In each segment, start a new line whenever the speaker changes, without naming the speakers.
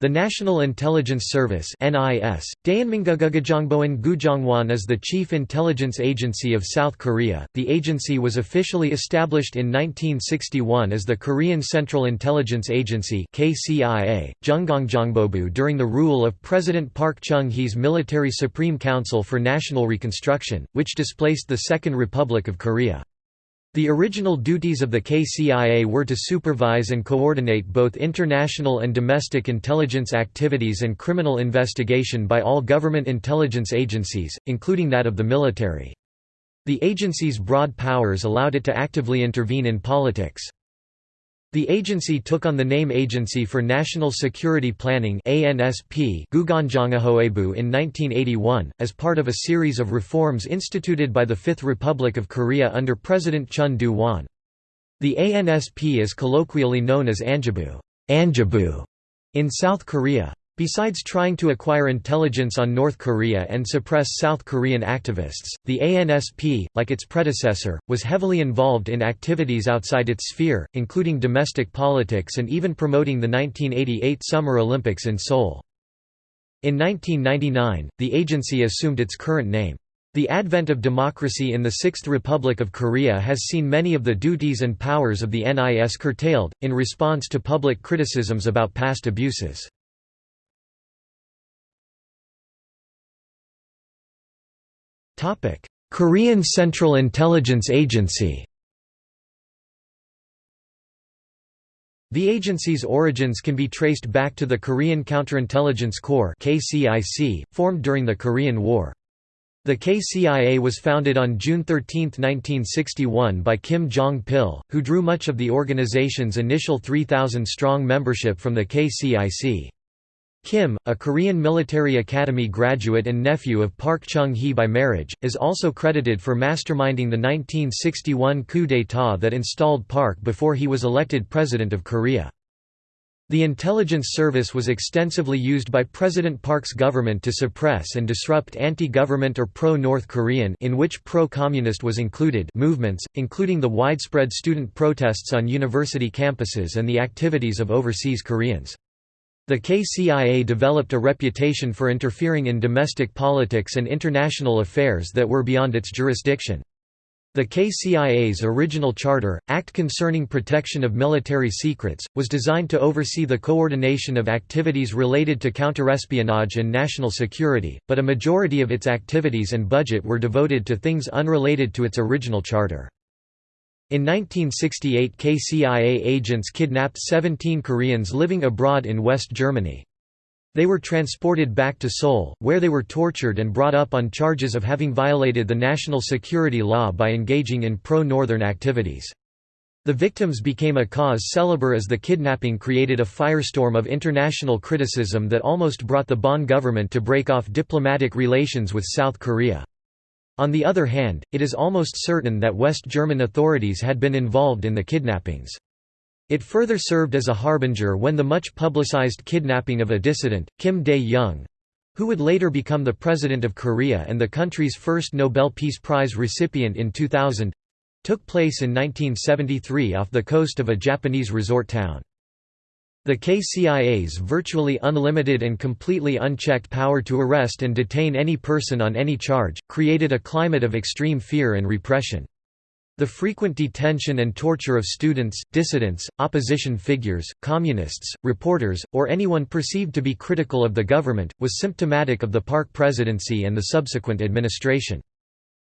The National Intelligence Service (NIS), Daeunmingugugajongboen Gujongwon is the chief intelligence agency of South Korea. The agency was officially established in 1961 as the Korean Central Intelligence Agency (KCIA), during the rule of President Park Chung-hee's Military Supreme Council for National Reconstruction, which displaced the Second Republic of Korea. The original duties of the KCIA were to supervise and coordinate both international and domestic intelligence activities and criminal investigation by all government intelligence agencies, including that of the military. The agency's broad powers allowed it to actively intervene in politics. The agency took on the name Agency for National Security Planning ANSP in 1981, as part of a series of reforms instituted by the Fifth Republic of Korea under President Chun Doo-hwan. The ANSP is colloquially known as Anjabu, Anjabu in South Korea. Besides trying to acquire intelligence on North Korea and suppress South Korean activists, the ANSP, like its predecessor, was heavily involved in activities outside its sphere, including domestic politics and even promoting the 1988 Summer Olympics in Seoul. In 1999, the agency assumed its current name. The advent of democracy in the Sixth Republic of Korea has seen many of the duties and powers of the NIS curtailed, in response to public criticisms about past abuses. Topic: Korean Central Intelligence Agency. The agency's origins can be traced back to the Korean Counterintelligence Corps (KCIC), formed during the Korean War. The KCIA was founded on June 13, 1961 by Kim Jong-pil, who drew much of the organization's initial 3,000-strong membership from the KCIC. Kim, a Korean Military Academy graduate and nephew of Park Chung-hee by marriage, is also credited for masterminding the 1961 coup d'état that installed Park before he was elected President of Korea. The intelligence service was extensively used by President Park's government to suppress and disrupt anti-government or pro-North Korean in which pro-communist was included movements, including the widespread student protests on university campuses and the activities of overseas Koreans. The KCIA developed a reputation for interfering in domestic politics and international affairs that were beyond its jurisdiction. The KCIA's original charter, Act Concerning Protection of Military Secrets, was designed to oversee the coordination of activities related to counterespionage and national security, but a majority of its activities and budget were devoted to things unrelated to its original charter. In 1968 KCIA agents kidnapped 17 Koreans living abroad in West Germany. They were transported back to Seoul, where they were tortured and brought up on charges of having violated the national security law by engaging in pro-Northern activities. The victims became a cause célèbre as the kidnapping created a firestorm of international criticism that almost brought the Bonn government to break off diplomatic relations with South Korea. On the other hand, it is almost certain that West German authorities had been involved in the kidnappings. It further served as a harbinger when the much publicized kidnapping of a dissident, Kim Dae-jung—who would later become the President of Korea and the country's first Nobel Peace Prize recipient in 2000—took place in 1973 off the coast of a Japanese resort town. The KCIA's virtually unlimited and completely unchecked power to arrest and detain any person on any charge, created a climate of extreme fear and repression. The frequent detention and torture of students, dissidents, opposition figures, communists, reporters, or anyone perceived to be critical of the government, was symptomatic of the Park presidency and the subsequent administration.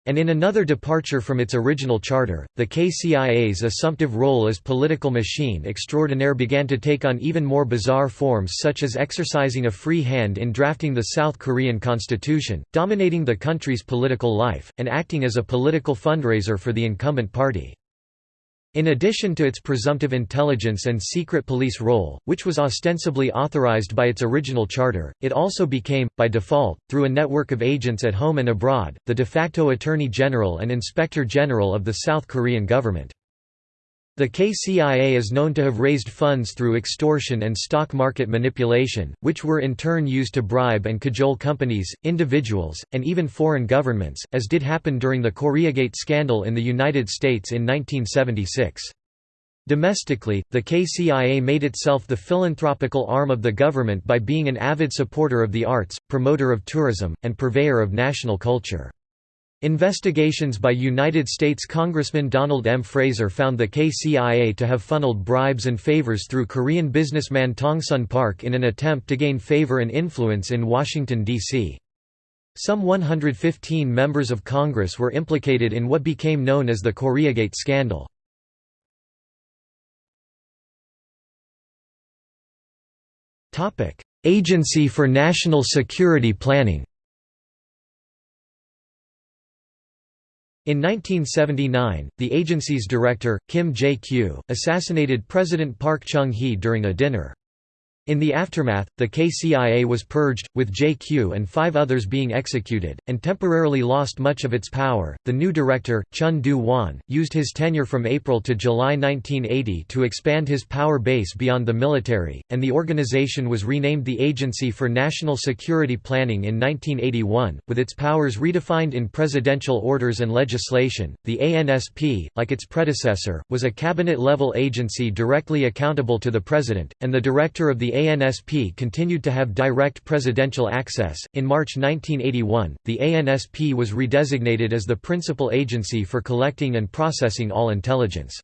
And in another departure from its original charter, the KCIA's assumptive role as political machine extraordinaire began to take on even more bizarre forms such as exercising a free hand in drafting the South Korean constitution, dominating the country's political life, and acting as a political fundraiser for the incumbent party. In addition to its presumptive intelligence and secret police role, which was ostensibly authorized by its original charter, it also became, by default, through a network of agents at home and abroad, the de facto Attorney General and Inspector General of the South Korean government. The KCIA is known to have raised funds through extortion and stock market manipulation, which were in turn used to bribe and cajole companies, individuals, and even foreign governments, as did happen during the Koreagate scandal in the United States in 1976. Domestically, the KCIA made itself the philanthropical arm of the government by being an avid supporter of the arts, promoter of tourism, and purveyor of national culture. Investigations by United States Congressman Donald M. Fraser found the KCIA to have funneled bribes and favors through Korean businessman Tongsun Park in an attempt to gain favor and influence in Washington, D.C. Some 115 members of Congress were implicated in what became known as the Koreagate scandal. Agency for National Security Planning In 1979, the agency's director, Kim Jae-kyu, assassinated President Park Chung-hee during a dinner. In the aftermath, the KCIA was purged, with JQ and five others being executed, and temporarily lost much of its power. The new director, Chun Doo-hwan, used his tenure from April to July 1980 to expand his power base beyond the military, and the organization was renamed the Agency for National Security Planning in 1981, with its powers redefined in presidential orders and legislation. The ANSP, like its predecessor, was a cabinet level agency directly accountable to the president, and the director of the the ANSP continued to have direct presidential access. In March 1981, the ANSP was redesignated as the principal agency for collecting and processing all intelligence.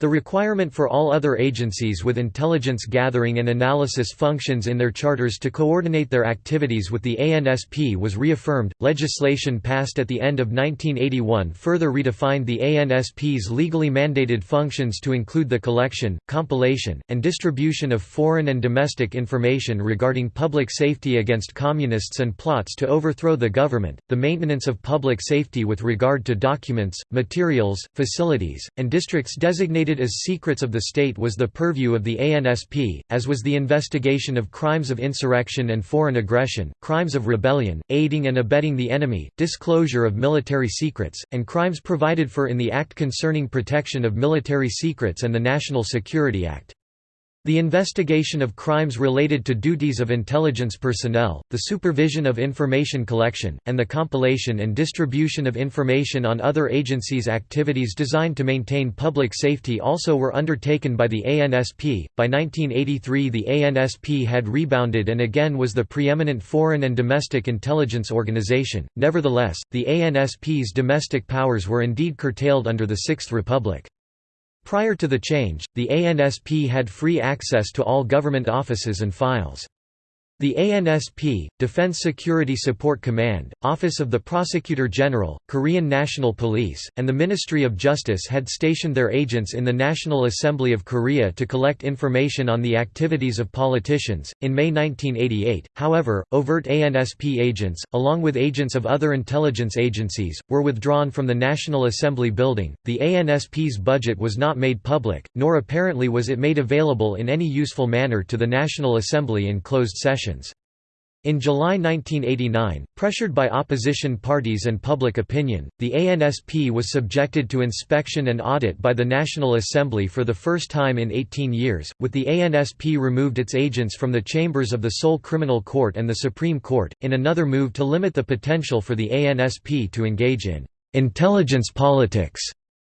The requirement for all other agencies with intelligence gathering and analysis functions in their charters to coordinate their activities with the ANSP was reaffirmed. Legislation passed at the end of 1981 further redefined the ANSP's legally mandated functions to include the collection, compilation, and distribution of foreign and domestic information regarding public safety against communists and plots to overthrow the government, the maintenance of public safety with regard to documents, materials, facilities, and districts designated as secrets of the state was the purview of the ANSP, as was the investigation of crimes of insurrection and foreign aggression, crimes of rebellion, aiding and abetting the enemy, disclosure of military secrets, and crimes provided for in the Act Concerning Protection of Military Secrets and the National Security Act. The investigation of crimes related to duties of intelligence personnel, the supervision of information collection, and the compilation and distribution of information on other agencies' activities designed to maintain public safety also were undertaken by the ANSP. By 1983, the ANSP had rebounded and again was the preeminent foreign and domestic intelligence organization. Nevertheless, the ANSP's domestic powers were indeed curtailed under the Sixth Republic. Prior to the change, the ANSP had free access to all government offices and files. The ANSP, Defense Security Support Command, Office of the Prosecutor General, Korean National Police, and the Ministry of Justice had stationed their agents in the National Assembly of Korea to collect information on the activities of politicians. In May 1988, however, overt ANSP agents, along with agents of other intelligence agencies, were withdrawn from the National Assembly building. The ANSP's budget was not made public, nor apparently was it made available in any useful manner to the National Assembly in closed session. In July 1989, pressured by opposition parties and public opinion, the ANSP was subjected to inspection and audit by the National Assembly for the first time in 18 years, with the ANSP removed its agents from the chambers of the Seoul Criminal Court and the Supreme Court, in another move to limit the potential for the ANSP to engage in intelligence politics.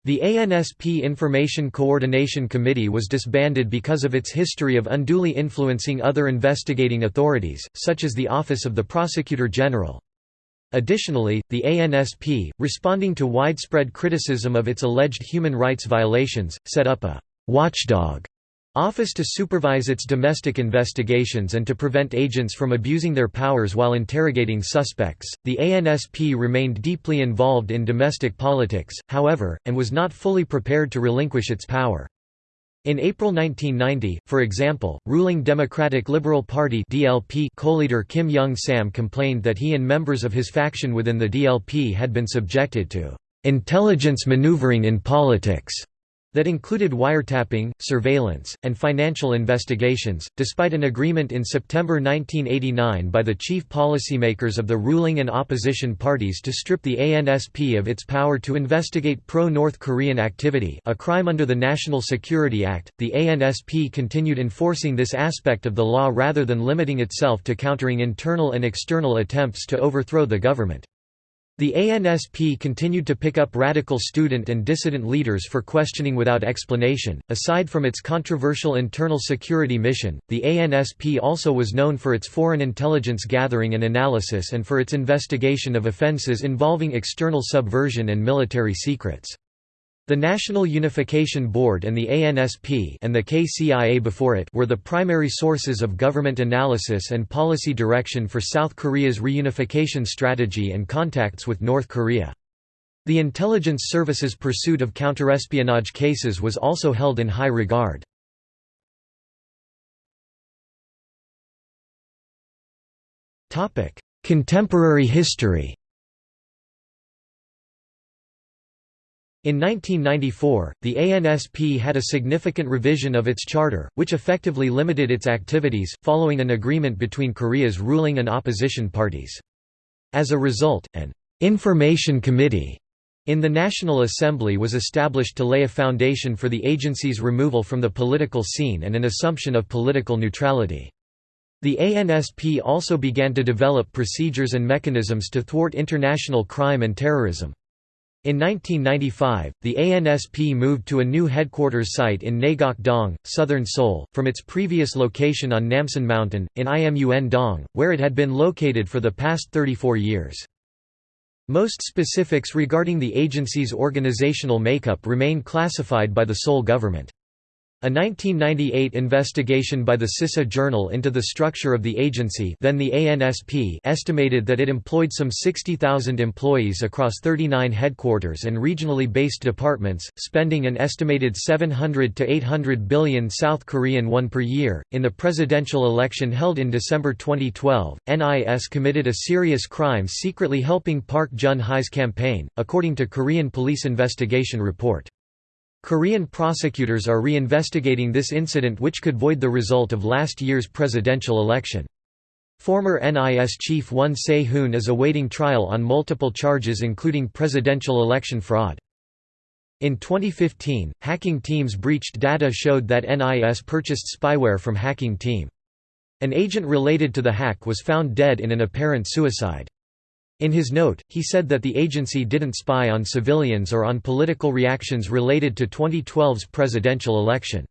The ANSP Information Coordination Committee was disbanded because of its history of unduly influencing other investigating authorities, such as the Office of the Prosecutor General. Additionally, the ANSP, responding to widespread criticism of its alleged human rights violations, set up a «watchdog» Office to supervise its domestic investigations and to prevent agents from abusing their powers while interrogating suspects. The ANSP remained deeply involved in domestic politics, however, and was not fully prepared to relinquish its power. In April 1990, for example, ruling Democratic Liberal Party (DLP) co-leader Kim Young-sam complained that he and members of his faction within the DLP had been subjected to intelligence maneuvering in politics that included wiretapping, surveillance, and financial investigations. Despite an agreement in September 1989 by the chief policymakers of the ruling and opposition parties to strip the ANSP of its power to investigate pro North Korean activity, a crime under the National Security Act, the ANSP continued enforcing this aspect of the law rather than limiting itself to countering internal and external attempts to overthrow the government. The ANSP continued to pick up radical student and dissident leaders for questioning without explanation. Aside from its controversial internal security mission, the ANSP also was known for its foreign intelligence gathering and analysis and for its investigation of offences involving external subversion and military secrets. The National Unification Board and the ANSP and the KCIA before it were the primary sources of government analysis and policy direction for South Korea's reunification strategy and contacts with North Korea. The intelligence service's pursuit of counterespionage cases was also held in high regard. Contemporary history In 1994, the ANSP had a significant revision of its charter, which effectively limited its activities, following an agreement between Korea's ruling and opposition parties. As a result, an «information committee» in the National Assembly was established to lay a foundation for the agency's removal from the political scene and an assumption of political neutrality. The ANSP also began to develop procedures and mechanisms to thwart international crime and terrorism. In 1995, the ANSP moved to a new headquarters site in Naegok-dong, southern Seoul, from its previous location on Namsan Mountain, in Imun-dong, where it had been located for the past 34 years. Most specifics regarding the agency's organizational makeup remain classified by the Seoul government. A 1998 investigation by the Sisa Journal into the structure of the agency then the ANSP estimated that it employed some 60,000 employees across 39 headquarters and regionally based departments, spending an estimated 700 to 800 billion South Korean won per year. In the presidential election held in December 2012, NIS committed a serious crime secretly helping Park Geun-hye's campaign, according to Korean police investigation report. Korean prosecutors are reinvestigating this incident which could void the result of last year's presidential election. Former NIS chief Won Se-hoon is awaiting trial on multiple charges including presidential election fraud. In 2015, hacking teams breached data showed that NIS purchased spyware from hacking team. An agent related to the hack was found dead in an apparent suicide. In his note, he said that the agency didn't spy on civilians or on political reactions related to 2012's presidential election.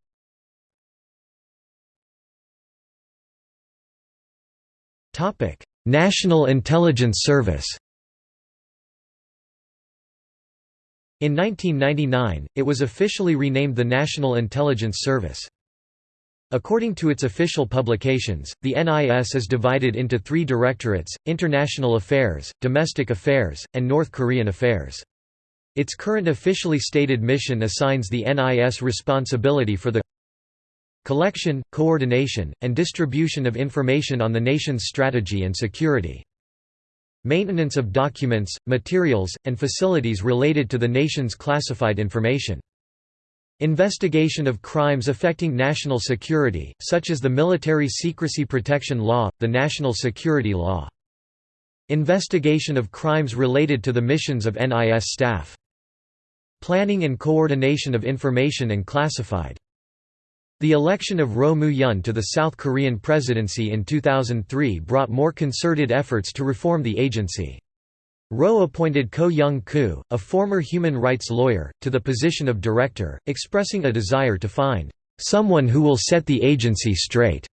National Intelligence Service In 1999, it was officially renamed the National Intelligence Service. According to its official publications, the NIS is divided into three directorates, International Affairs, Domestic Affairs, and North Korean Affairs. Its current officially stated mission assigns the NIS responsibility for the collection, coordination, and distribution of information on the nation's strategy and security. Maintenance of documents, materials, and facilities related to the nation's classified information. Investigation of crimes affecting national security, such as the Military Secrecy Protection Law, the National Security Law. Investigation of crimes related to the missions of NIS staff. Planning and coordination of information and classified. The election of Roh Moo-hyun to the South Korean presidency in 2003 brought more concerted efforts to reform the agency. Roh appointed Ko Young-koo, a former human rights lawyer, to the position of director, expressing a desire to find someone who will set the agency straight.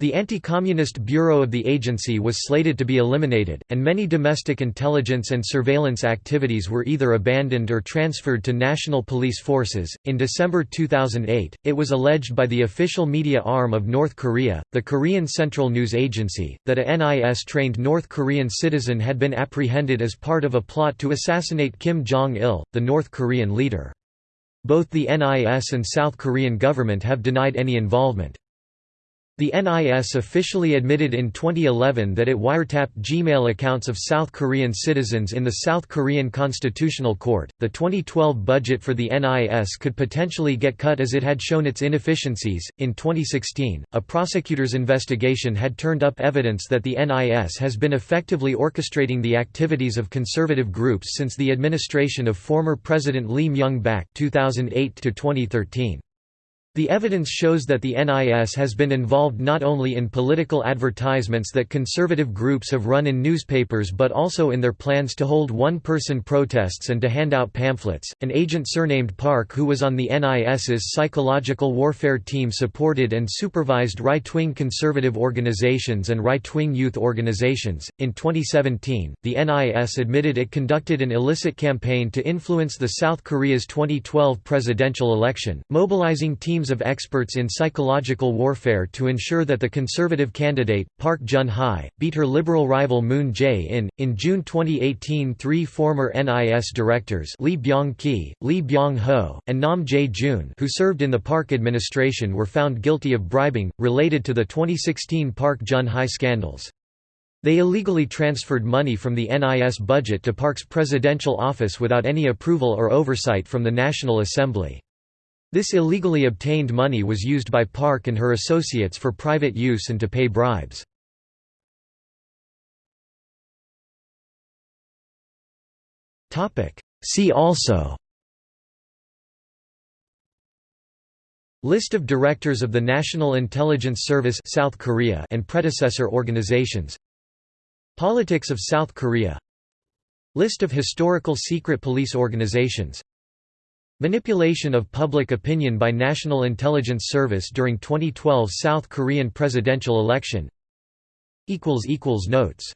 The Anti-Communist Bureau of the agency was slated to be eliminated, and many domestic intelligence and surveillance activities were either abandoned or transferred to national police forces. In December 2008, it was alleged by the official media arm of North Korea, the Korean Central News Agency, that a NIS-trained North Korean citizen had been apprehended as part of a plot to assassinate Kim Jong-il, the North Korean leader. Both the NIS and South Korean government have denied any involvement. The NIS officially admitted in 2011 that it wiretapped Gmail accounts of South Korean citizens in the South Korean Constitutional Court. The 2012 budget for the NIS could potentially get cut as it had shown its inefficiencies. In 2016, a prosecutor's investigation had turned up evidence that the NIS has been effectively orchestrating the activities of conservative groups since the administration of former President Lee Myung-bak (2008 to 2013). The evidence shows that the NIS has been involved not only in political advertisements that conservative groups have run in newspapers but also in their plans to hold one person protests and to hand out pamphlets. An agent surnamed Park, who was on the NIS's psychological warfare team, supported and supervised right wing conservative organizations and right wing youth organizations. In 2017, the NIS admitted it conducted an illicit campaign to influence the South Korea's 2012 presidential election, mobilizing teams teams of experts in psychological warfare to ensure that the conservative candidate, Park Geun-hye, beat her liberal rival Moon Jae-in. In June 2018 three former NIS directors Lee Byung-ki, Lee Byung-ho, and Nam Jae-jun who served in the Park administration were found guilty of bribing, related to the 2016 Park Geun-hye scandals. They illegally transferred money from the NIS budget to Park's presidential office without any approval or oversight from the National Assembly. This illegally obtained money was used by Park and her associates for private use and to pay bribes. See also List of directors of the National Intelligence Service South Korea and predecessor organizations Politics of South Korea List of historical secret police organizations Manipulation of public opinion by National Intelligence Service during 2012 South Korean presidential election. Notes